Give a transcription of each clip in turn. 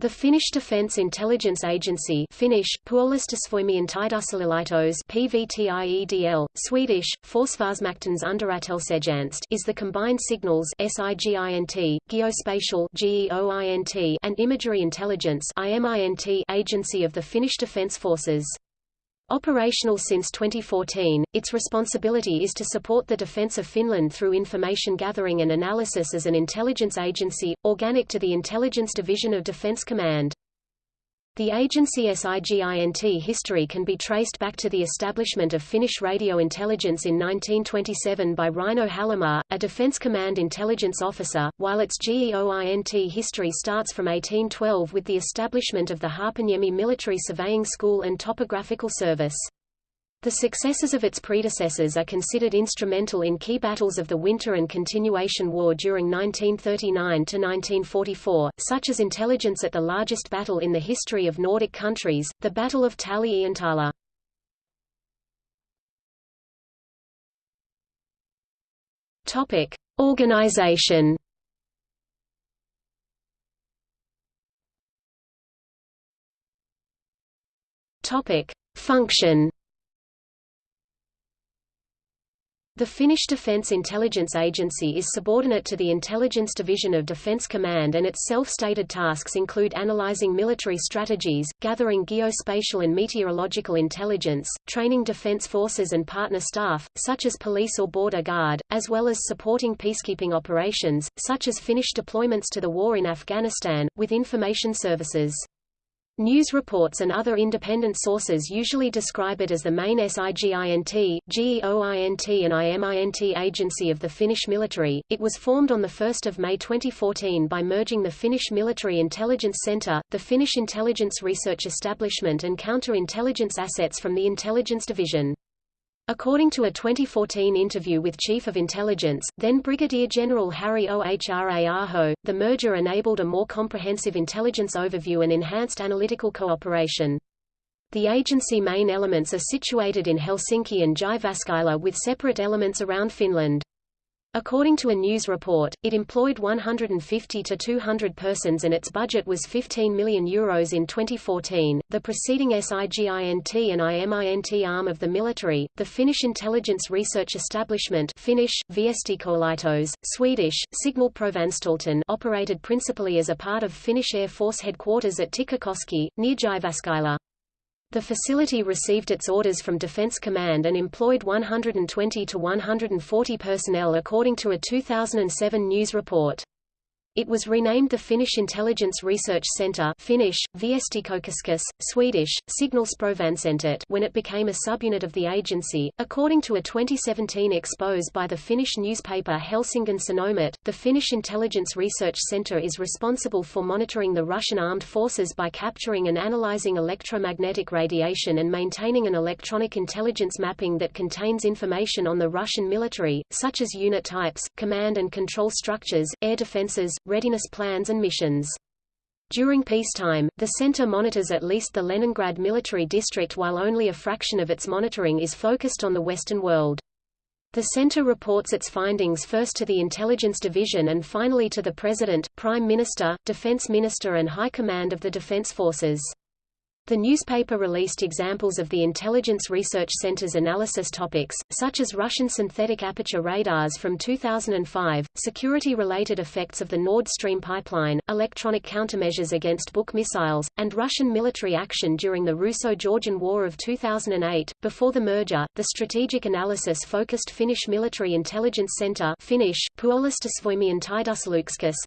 The Finnish Defence Intelligence Agency Finnish, PVTIEDL, Swedish, Forsvarsmaktens underrättelsetjänst is the combined signals SIGINT, geospatial GEOINT, and imagery intelligence IMINT agency of the Finnish Defence Forces. Operational since 2014, its responsibility is to support the defence of Finland through information gathering and analysis as an intelligence agency, organic to the Intelligence Division of Defence Command. The agency SIGINT history can be traced back to the establishment of Finnish radio intelligence in 1927 by Reino Hallamaa, a Defence Command intelligence officer, while its GEOINT history starts from 1812 with the establishment of the Haapaniemi Military Surveying School and Topographical Service. The successes of its predecessors are considered instrumental in key battles of the Winter and Continuation War during 1939–1944, such as intelligence at the largest battle in the history of Nordic countries, the Battle of Tali-Ihantala. Organization Function The Finnish Defence Intelligence Agency is subordinate to the Intelligence Division of Defence Command and its self-stated tasks include analyzing military strategies, gathering geospatial and meteorological intelligence, training defence forces and partner staff, such as police or border guard, as well as supporting peacekeeping operations, such as Finnish deployments to the war in Afghanistan, with information services. News reports and other independent sources usually describe it as the main SIGINT, GEOINT and IMINT agency of the Finnish military. It was formed on 1 May 2014 by merging the Finnish Military Intelligence Centre, the Finnish Intelligence Research Establishment and counter-intelligence assets from the Intelligence Division. According to a 2014 interview with Chief of Intelligence, then Brigadier General Harri Ohra-aho, the merger enabled a more comprehensive intelligence overview and enhanced analytical cooperation. The agency main elements are situated in Helsinki and Jyväskylä with separate elements around Finland. According to a news report, it employed 150 to 200 persons and its budget was 15 million euros in 2014. The preceding SIGINT and IMINT arm of the military, the Finnish Intelligence Research Establishment Finnish, Viestikoelaitos, Swedish, Signalprovanstalten operated principally as a part of Finnish Air Force headquarters at Tikkakoski, near Jyväskylä. The facility received its orders from Defense Command and employed 120 to 140 personnel according to a 2007 news report. It was renamed the Finnish Intelligence Research Centre Finnish, Swedish, when it became a subunit of the agency. According to a 2017 expose by the Finnish newspaper Helsingin Sanomat, the Finnish Intelligence Research Centre is responsible for monitoring the Russian armed forces by capturing and analyzing electromagnetic radiation and maintaining an electronic intelligence mapping that contains information on the Russian military, such as unit types, command and control structures, air defenses, readiness plans and missions. During peacetime, the center monitors at least the Leningrad military district while only a fraction of its monitoring is focused on the Western world. The center reports its findings first to the Intelligence Division and finally to the President, Prime Minister, Defense Minister and High Command of the Defense Forces. The newspaper released examples of the Intelligence Research Center's analysis topics, such as Russian synthetic aperture radars from 2005, security-related effects of the Nord Stream pipeline, electronic countermeasures against Buk missiles, and Russian military action during the Russo-Georgian War of 2008. Before the merger, the strategic analysis-focused Finnish Military Intelligence Center Finnish, Puolustusvoimien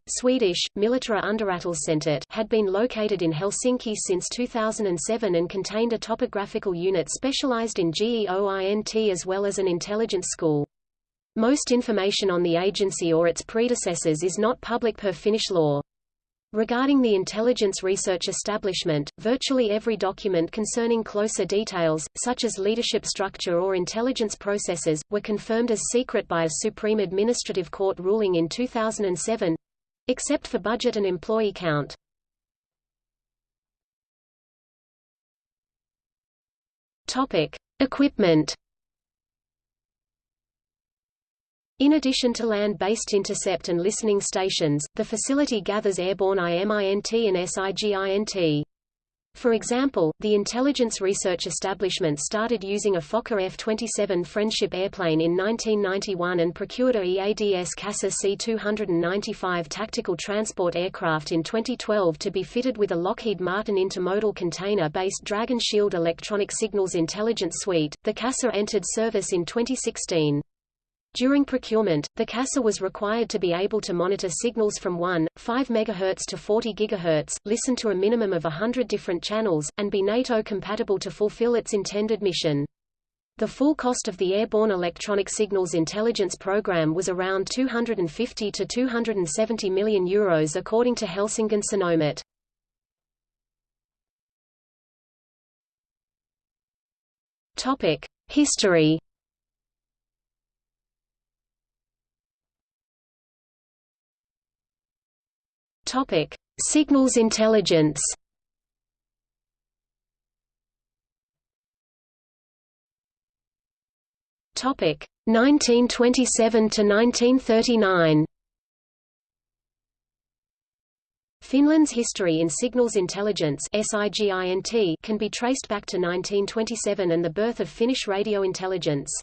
Swedish, Military Underrättelsecentet had been located in Helsinki since 2000 2007 and contained a topographical unit specialized in GEOINT as well as an intelligence school. Most information on the agency or its predecessors is not public per Finnish law. Regarding the intelligence research establishment, virtually every document concerning closer details, such as leadership structure or intelligence processes, were confirmed as secret by a Supreme Administrative Court ruling in 2007—except for budget and employee count. Topic: Equipment. In addition to land-based intercept and listening stations, the facility gathers airborne IMINT and SIGINT. For example, the intelligence research establishment started using a Fokker F-27 Friendship airplane in 1991 and procured a EADS CASA C-295 tactical transport aircraft in 2012 to be fitted with a Lockheed Martin intermodal container-based Dragon Shield electronic signals intelligence suite. The CASA entered service in 2016. During procurement, the CASA was required to be able to monitor signals from 1, 5 MHz to 40 GHz, listen to a minimum of 100 different channels, and be NATO compatible to fulfill its intended mission. The full cost of the Airborne Electronic Signals Intelligence Program was around 250 to 270 million euros according to Helsingin. Topic: History Topic: Signals intelligence. Topic: 1927 to 1939. Finland's history in signals intelligence can be traced back to 1927 and the birth of Finnish radio intelligence.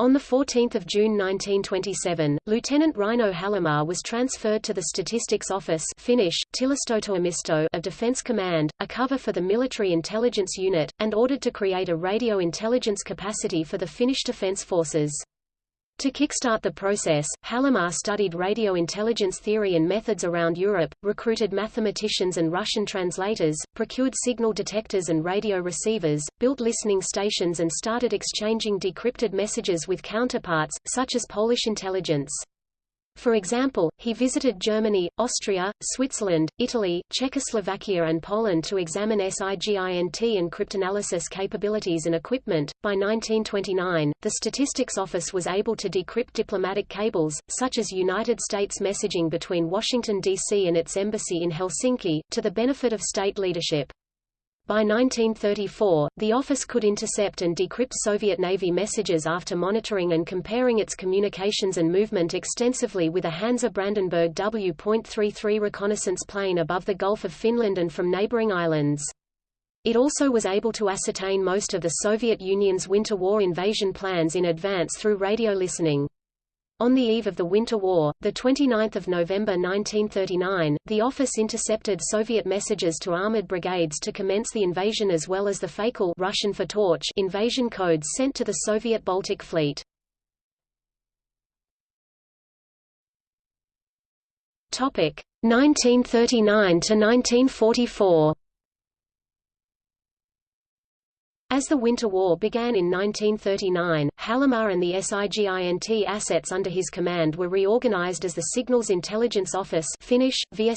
On 14 June 1927, Lieutenant Reino Hallamaa was transferred to the Statistics Office Finnish, of Defence Command, a cover for the Military Intelligence Unit, and ordered to create a radio intelligence capacity for the Finnish Defence Forces. To kickstart the process, Hallamaa studied radio intelligence theory and methods around Europe, recruited mathematicians and Russian translators, procured signal detectors and radio receivers, built listening stations and started exchanging decrypted messages with counterparts, such as Polish intelligence. For example, he visited Germany, Austria, Switzerland, Italy, Czechoslovakia and Poland to examine SIGINT and cryptanalysis capabilities and equipment. By 1929, the Statistics Office was able to decrypt diplomatic cables, such as United States messaging between Washington, D.C. and its embassy in Helsinki, to the benefit of state leadership. By 1934, the office could intercept and decrypt Soviet Navy messages after monitoring and comparing its communications and movement extensively with a Hansa Brandenburg W.33 reconnaissance plane above the Gulf of Finland and from neighboring islands. It also was able to ascertain most of the Soviet Union's Winter War invasion plans in advance through radio listening. On the eve of the Winter War, 29 November 1939, the office intercepted Soviet messages to armored brigades to commence the invasion as well as the Fakel Russian for torch invasion codes sent to the Soviet Baltic Fleet. Topic 1939 to 1944. As the Winter War began in 1939, Hallamaa and the SIGINT assets under his command were reorganized as the Signals Intelligence Office Finnish, The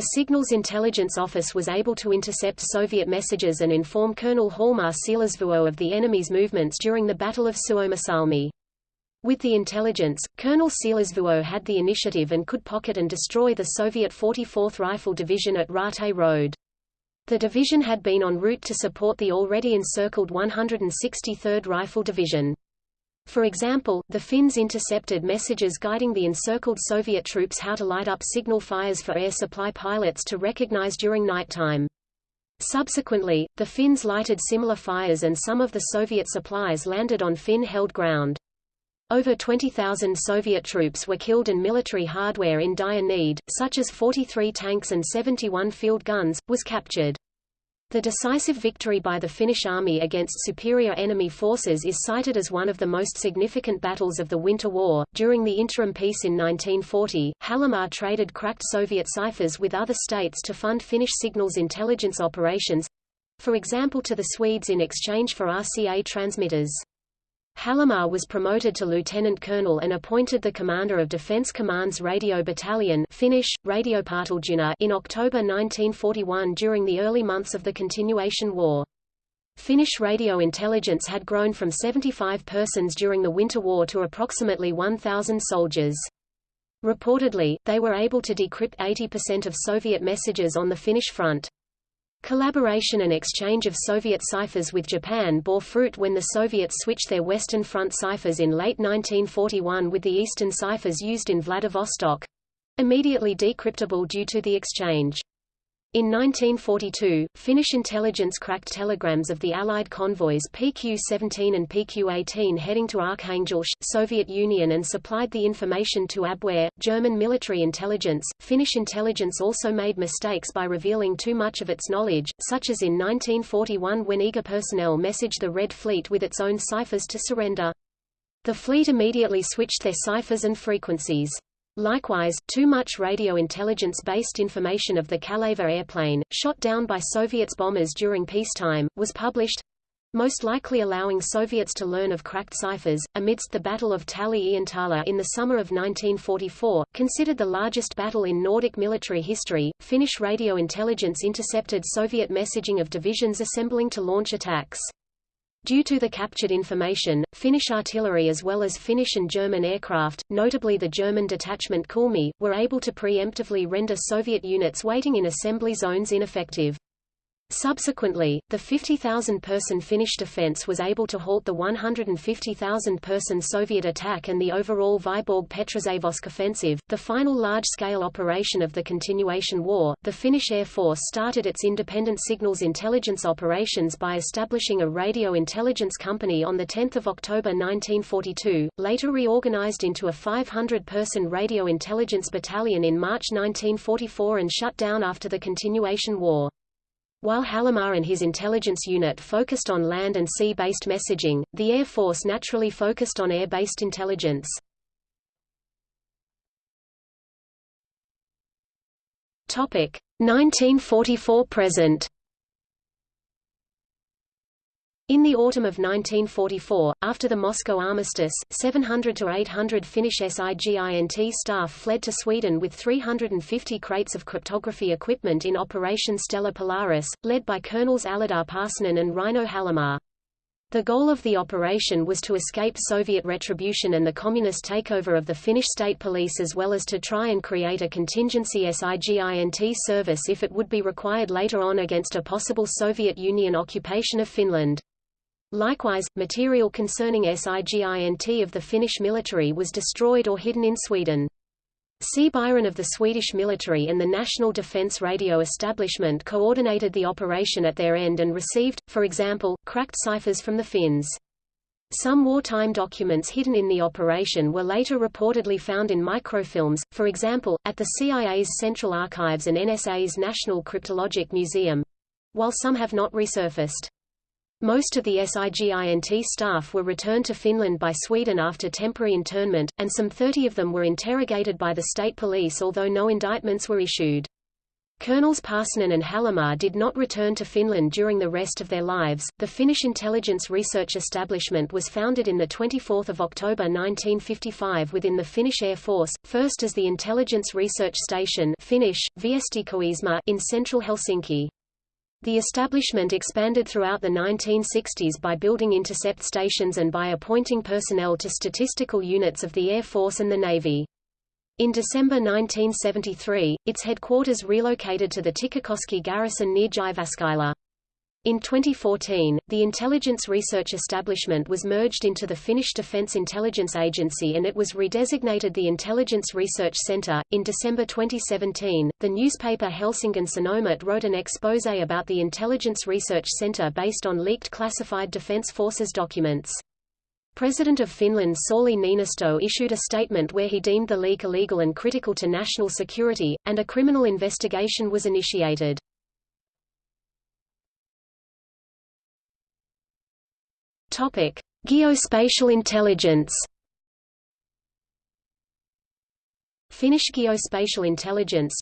Signals Intelligence Office was able to intercept Soviet messages and inform Colonel Hjalmar Siilasvuo of the enemy's movements during the Battle of Suomussalmi. With the intelligence, Colonel Siilasvuo had the initiative and could pocket and destroy the Soviet 44th Rifle Division at Raate Road. The division had been en route to support the already encircled 163rd Rifle Division. For example, the Finns intercepted messages guiding the encircled Soviet troops how to light up signal fires for air supply pilots to recognize during nighttime. Subsequently, the Finns lighted similar fires and some of the Soviet supplies landed on Finn-held ground. Over 20,000 Soviet troops were killed and military hardware in dire need, such as 43 tanks and 71 field guns, was captured. The decisive victory by the Finnish army against superior enemy forces is cited as one of the most significant battles of the Winter War. During the interim peace in 1940, Hallamaa traded cracked Soviet ciphers with other states to fund Finnish signals intelligence operations for example to the Swedes in exchange for RCA transmitters. Hallamaa was promoted to lieutenant colonel and appointed the commander of Defence Command's Radio Battalion Finnish, in October 1941 during the early months of the Continuation War. Finnish radio intelligence had grown from 75 persons during the Winter War to approximately 1,000 soldiers. Reportedly, they were able to decrypt 80% of Soviet messages on the Finnish front. Collaboration and exchange of Soviet ciphers with Japan bore fruit when the Soviets switched their Western Front ciphers in late 1941 with the Eastern ciphers used in Vladivostok—immediately decryptable due to the exchange. In 1942, Finnish intelligence cracked telegrams of the Allied convoys PQ-17 and PQ-18 heading to Arkhangelsk, Soviet Union and supplied the information to Abwehr, German military intelligence. Finnish intelligence also made mistakes by revealing too much of its knowledge, such as in 1941 when eager personnel messaged the Red Fleet with its own ciphers to surrender. The fleet immediately switched their ciphers and frequencies. Likewise, too much radio intelligence-based information of the Kaleva airplane, shot down by Soviets bombers during peacetime, was published, most likely allowing Soviets to learn of cracked ciphers. Amidst the Battle of Tali-Ihantala in the summer of 1944, considered the largest battle in Nordic military history, Finnish radio intelligence intercepted Soviet messaging of divisions assembling to launch attacks. Due to the captured information, Finnish artillery as well as Finnish and German aircraft, notably the German detachment Kuhlmey, were able to preemptively render Soviet units waiting in assembly zones ineffective. Subsequently, the 50,000-person Finnish defense was able to halt the 150,000-person Soviet attack and the overall Vyborg-Petrozavodsk offensive, the final large-scale operation of the continuation war. The Finnish Air Force started its independent signals intelligence operations by establishing a radio intelligence company on 10 October 1942, later reorganized into a 500-person radio intelligence battalion in March 1944 and shut down after the continuation war. While Hallamaa and his intelligence unit focused on land and sea-based messaging, the Air Force naturally focused on air-based intelligence. Topic 1944 present. In the autumn of 1944, after the Moscow armistice, 700 to 800 Finnish SIGINT staff fled to Sweden with 350 crates of cryptography equipment in Operation Stella Polaris, led by Colonels Aladar Paasonen and Reino Hallamaa. The goal of the operation was to escape Soviet retribution and the communist takeover of the Finnish state police as well as to try and create a contingency SIGINT service if it would be required later on against a possible Soviet Union occupation of Finland. Likewise, material concerning SIGINT of the Finnish military was destroyed or hidden in Sweden. C. Byron of the Swedish military and the National Defence Radio Establishment coordinated the operation at their end and received, for example, cracked ciphers from the Finns. Some wartime documents hidden in the operation were later reportedly found in microfilms, for example, at the CIA's Central Archives and NSA's National Cryptologic Museum. While some have not resurfaced. Most of the SIGINT staff were returned to Finland by Sweden after temporary internment, and some 30 of them were interrogated by the state police although no indictments were issued. Colonels Paasonen and Hallamaa did not return to Finland during the rest of their lives. The Finnish Intelligence Research Establishment was founded in the 24th of October 1955 within the Finnish Air Force, first as the Intelligence Research Station Finnish, in central Helsinki. The establishment expanded throughout the 1960s by building intercept stations and by appointing personnel to statistical units of the Air Force and the Navy. In December 1973, its headquarters relocated to the Tikkakoski garrison near Jyväskylä. In 2014, the Intelligence Research Establishment was merged into the Finnish Defence Intelligence Agency and it was redesignated the Intelligence Research Centre. In December 2017, the newspaper Helsingin Sanomat wrote an exposé about the Intelligence Research Centre based on leaked classified Defence Forces documents. President of Finland Sauli Niinistö issued a statement where he deemed the leak illegal and critical to national security, and a criminal investigation was initiated. Topic: Geospatial intelligence. Finnish geospatial intelligence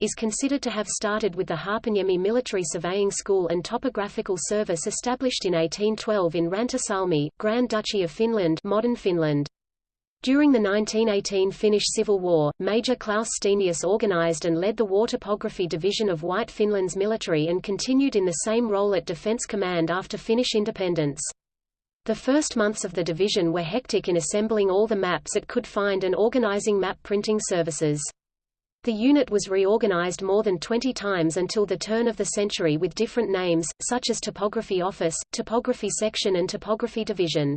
is considered to have started with the Haapaniemi military surveying school and topographical service established in 1812 in Rantasalmi, Grand Duchy of Finland modern Finland. During the 1918 Finnish Civil War, Major Klaus Stenius organized and led the War Topography Division of White Finland's military and continued in the same role at Defense Command after Finnish independence. The first months of the division were hectic in assembling all the maps it could find and organizing map printing services. The unit was reorganized more than 20 times until the turn of the century with different names, such as Topography Office, Topography Section and Topography Division.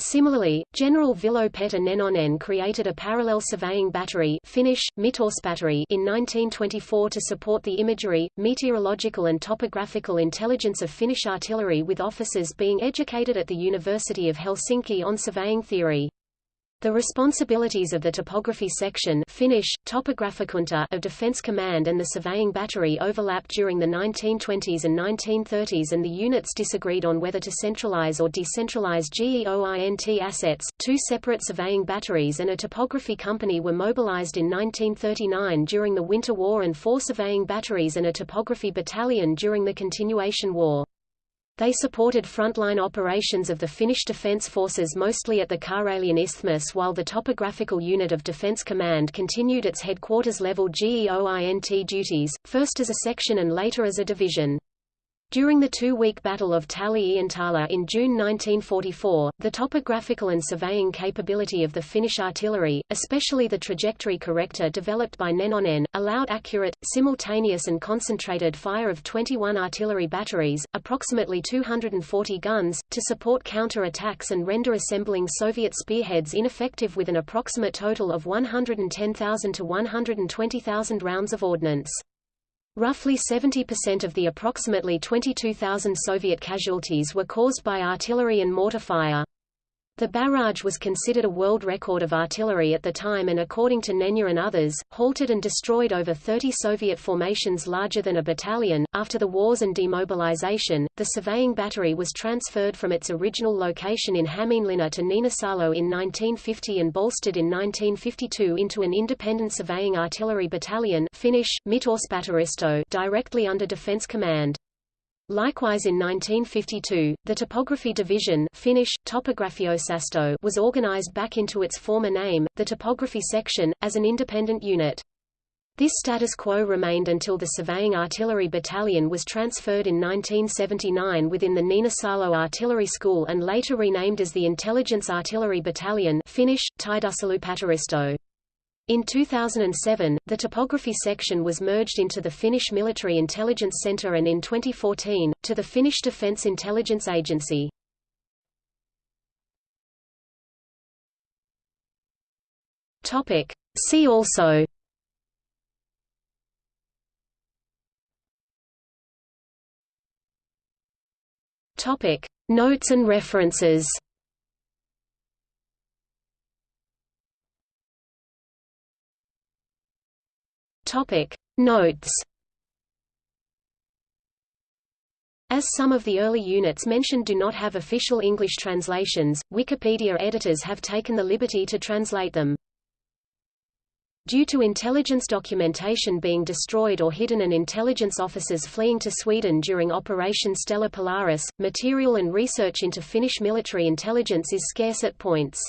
Similarly, General Vilho Petter Nenonen created a parallel surveying battery Finnish, battery in 1924 to support the imagery, meteorological and topographical intelligence of Finnish artillery with officers being educated at the University of Helsinki on surveying theory. The responsibilities of the topography section Finnish, of Defence Command and the surveying battery overlapped during the 1920s and 1930s and the units disagreed on whether to centralize or decentralize GEOINT assets. Two separate surveying batteries and a topography company were mobilized in 1939 during the Winter War and four surveying batteries and a topography battalion during the Continuation War. They supported frontline operations of the Finnish Defence Forces mostly at the Karelian Isthmus while the Topographical Unit of Defence Command continued its headquarters-level GEOINT duties, first as a section and later as a division. During the two-week Battle of Tali-Ihantala in June 1944, the topographical and surveying capability of the Finnish artillery, especially the trajectory corrector developed by Nenonen, allowed accurate, simultaneous and concentrated fire of 21 artillery batteries, approximately 240 guns, to support counter-attacks and render assembling Soviet spearheads ineffective with an approximate total of 110,000 to 120,000 rounds of ordnance. Roughly 70% of the approximately 22,000 Soviet casualties were caused by artillery and mortar fire. The barrage was considered a world record of artillery at the time and according to Nenye and others, halted and destroyed over 30 Soviet formations larger than a battalion. After the wars and demobilization, the surveying battery was transferred from its original location in Hämeenlinna to Niinisalo in 1950 and bolstered in 1952 into an independent surveying artillery battalion Finnish, directly under Defence Command. Likewise in 1952, the Topography Division Finnish, was organized back into its former name, the Topography Section, as an independent unit. This status quo remained until the Surveying Artillery Battalion was transferred in 1979 within the Niinisalo Artillery School and later renamed as the Intelligence Artillery Battalion Finnish, Tiedustelupatteristo. In 2007, the topography section was merged into the Finnish Military Intelligence Center and in 2014, to the Finnish Defence Intelligence Agency. See also Notes and references Topic Notes As some of the early units mentioned do not have official English translations, Wikipedia editors have taken the liberty to translate them. Due to intelligence documentation being destroyed or hidden and intelligence officers fleeing to Sweden during Operation Stella Polaris, material and research into Finnish military intelligence is scarce at points.